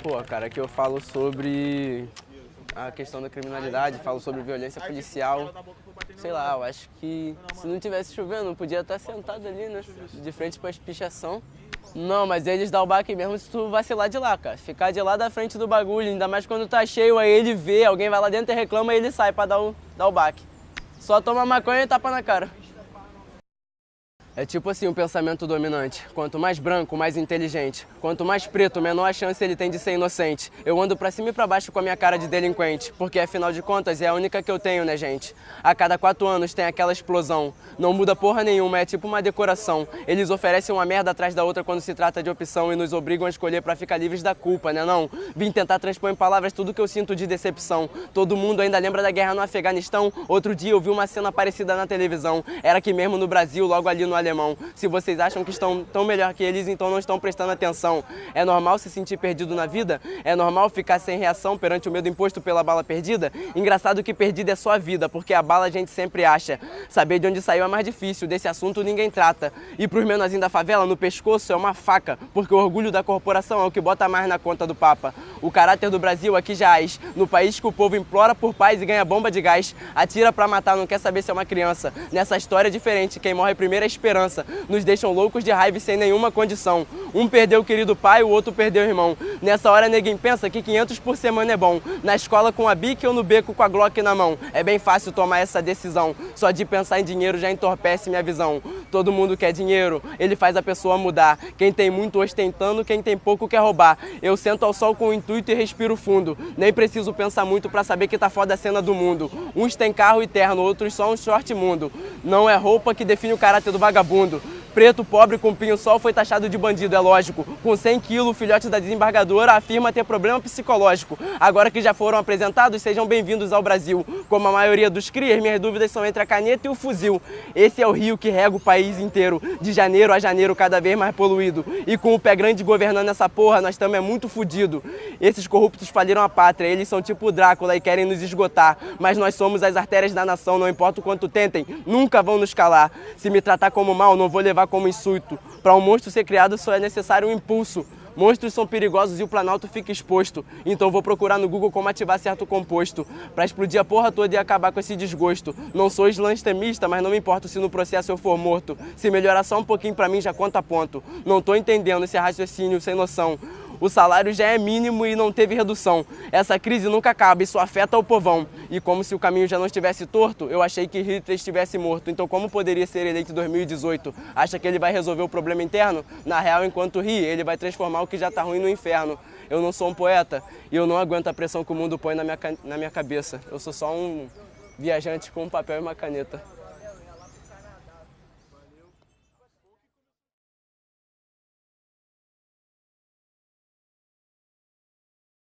Pô, cara, aqui eu falo sobre a questão da criminalidade, falo sobre violência policial. Sei lá, eu acho que se não tivesse chovendo, podia estar sentado ali, né? De frente para a pichação. Não, mas eles dão o baque mesmo se tu vacilar de lá, cara. Ficar de lá da frente do bagulho, ainda mais quando tá cheio, aí ele vê, alguém vai lá dentro e reclama e ele sai pra dar o, dar o baque. Só toma maconha e tapa na cara. É tipo assim o pensamento dominante. Quanto mais branco, mais inteligente. Quanto mais preto, menor a chance ele tem de ser inocente. Eu ando pra cima e pra baixo com a minha cara de delinquente. Porque afinal de contas é a única que eu tenho, né, gente? A cada quatro anos tem aquela explosão. Não muda porra nenhuma, é tipo uma decoração. Eles oferecem uma merda atrás da outra quando se trata de opção e nos obrigam a escolher pra ficar livres da culpa, né não? Vim tentar transpor em palavras tudo que eu sinto de decepção. Todo mundo ainda lembra da guerra no Afeganistão? Outro dia eu vi uma cena parecida na televisão. Era aqui mesmo no Brasil, logo ali no alemão. Se vocês acham que estão tão melhor que eles, então não estão prestando atenção. É normal se sentir perdido na vida? É normal ficar sem reação perante o medo imposto pela bala perdida? Engraçado que perdida é só a vida, porque a bala a gente sempre acha. Saber de onde saiu é mais difícil, desse assunto ninguém trata. E pros menorzinhos da favela, no pescoço é uma faca, porque o orgulho da corporação é o que bota mais na conta do Papa. O caráter do Brasil aqui jaz. No país que o povo implora por paz e ganha bomba de gás, atira pra matar, não quer saber se é uma criança. Nessa história é diferente, quem morre primeiro é a esperança nos deixam loucos de raiva e sem nenhuma condição. Um perdeu o querido pai, o outro perdeu o irmão. Nessa hora ninguém pensa que 500 por semana é bom. Na escola com a bique ou no beco com a Glock na mão. É bem fácil tomar essa decisão. Só de pensar em dinheiro já entorpece minha visão. Todo mundo quer dinheiro, ele faz a pessoa mudar. Quem tem muito ostentando, quem tem pouco quer roubar. Eu sento ao sol com o intuito e respiro fundo. Nem preciso pensar muito pra saber que tá foda a cena do mundo. Uns têm carro eterno, outros só um short mundo. Não é roupa que define o caráter do vagabundo. Preto, pobre, com pinho-sol foi taxado de bandido, é lógico. Com 100 quilos, o filhote da desembargadora afirma ter problema psicológico. Agora que já foram apresentados, sejam bem-vindos ao Brasil. Como a maioria dos crias, minhas dúvidas são entre a caneta e o fuzil. Esse é o rio que rega o país inteiro, de janeiro a janeiro cada vez mais poluído. E com o pé grande governando essa porra, nós estamos é muito fudido. Esses corruptos faliram a pátria, eles são tipo Drácula e querem nos esgotar. Mas nós somos as artérias da nação, não importa o quanto tentem, nunca vão nos calar. Se me tratar como mal, não vou levar levar como insulto. Para um monstro ser criado só é necessário um impulso. Monstros são perigosos e o Planalto fica exposto. Então vou procurar no Google como ativar certo composto. Pra explodir a porra toda e acabar com esse desgosto. Não sou extemista, mas não me importo se no processo eu for morto. Se melhorar só um pouquinho pra mim já conta ponto. Não tô entendendo esse raciocínio sem noção o salário já é mínimo e não teve redução. Essa crise nunca acaba, isso afeta o povão. E como se o caminho já não estivesse torto, eu achei que Hitler estivesse morto. Então como poderia ser eleito em 2018? Acha que ele vai resolver o problema interno? Na real, enquanto ri, ele vai transformar o que já está ruim no inferno. Eu não sou um poeta e eu não aguento a pressão que o mundo põe na minha, na minha cabeça. Eu sou só um viajante com um papel e uma caneta.